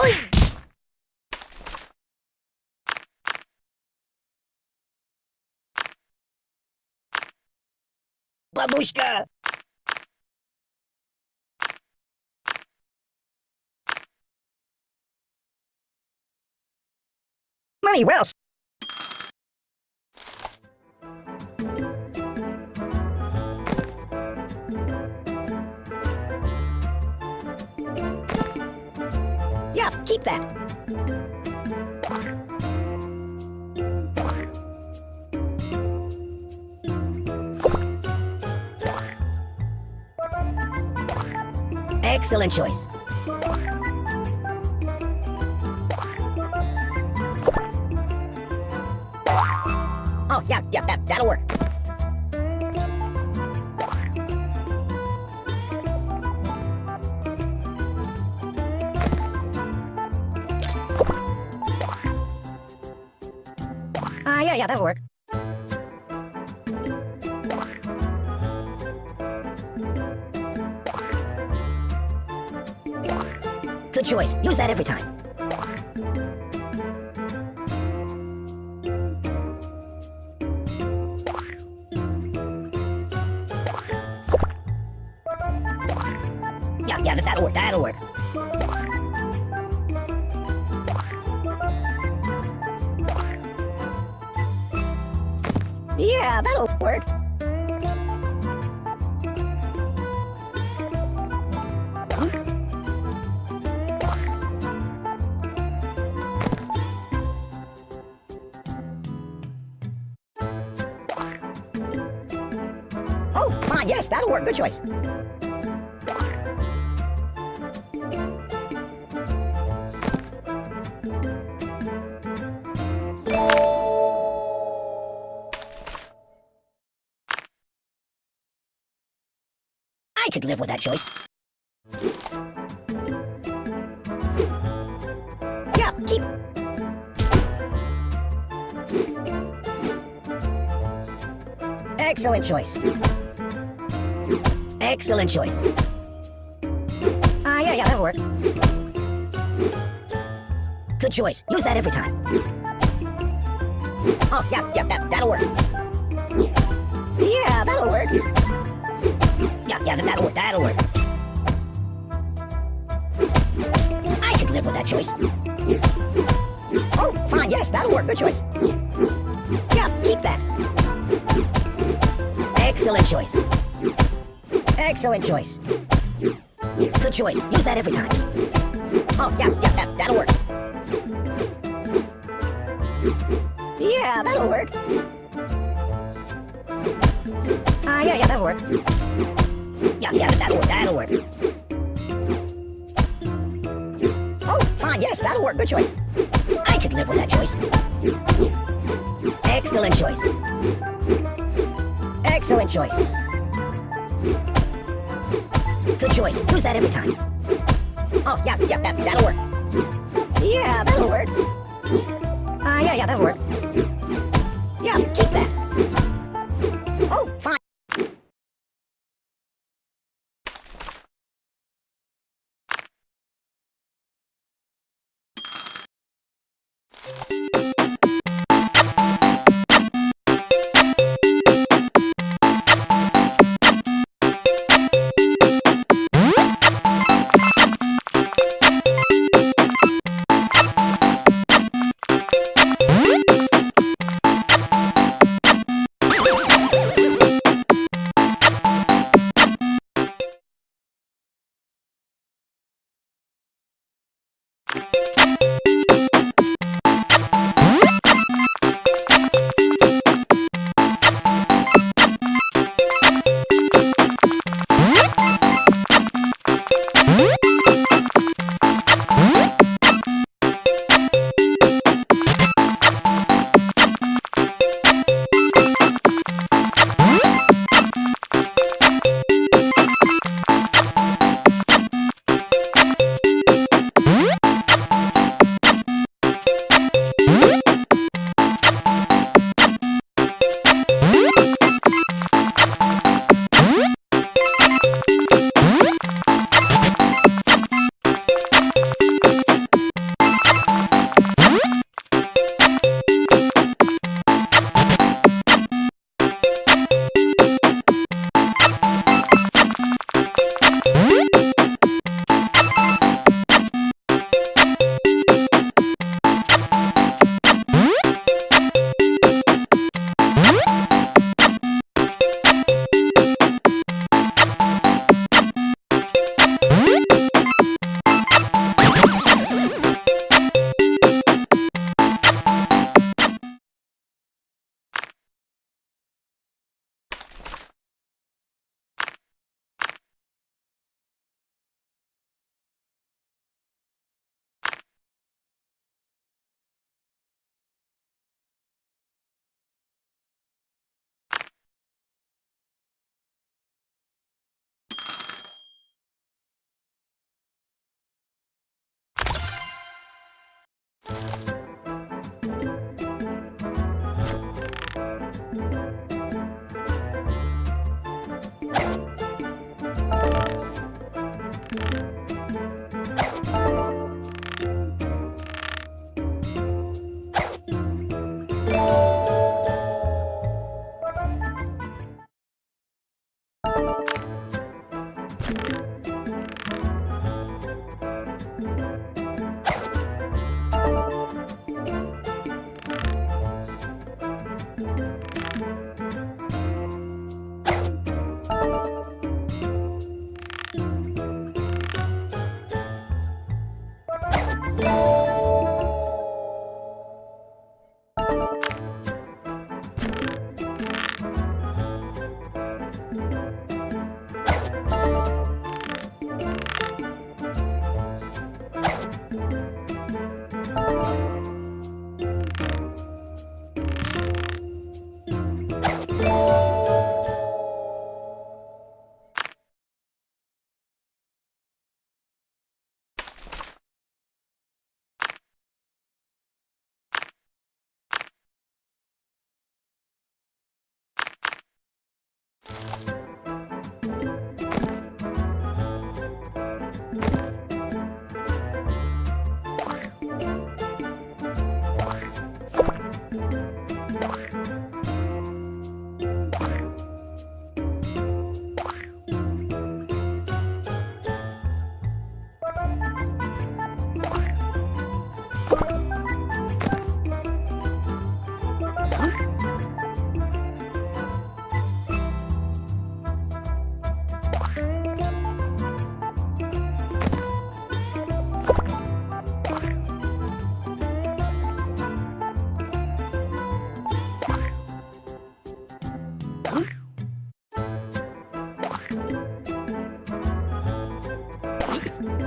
Oi! Babushka! Money Wells! Keep that. Excellent choice. Oh, yeah, yeah, that, that'll work. Ah, uh, yeah, yeah, that'll work. Good choice. Use that every time. Yeah, yeah, that'll work, that'll work. Yeah, that'll work. Oh, fine, yes, that'll work. Good choice. I could live with that choice. Yeah, keep... Excellent choice. Excellent choice. Ah, uh, yeah, yeah, that'll work. Good choice. Use that every time. Oh, yeah, yeah, that, that'll work. Yeah, that'll work. Yeah, yeah, that'll work, that'll work. I could live with that choice. Oh, fine, yes, that'll work. Good choice. Yeah, keep that. Excellent choice. Excellent choice. Good choice. Use that every time. Oh, yeah, yeah, that, that'll work. Yeah, that'll work. Yeah, yeah, that'll work. Yeah, yeah, that'll work, that'll work. Oh, fine, yes, that'll work. Good choice. I could live with that choice. Excellent choice. Excellent choice. Good choice. Use that every time. Oh, yeah, yeah, that, that'll work. Yeah, that'll work. Uh, yeah, yeah, that'll work. you. Fuck.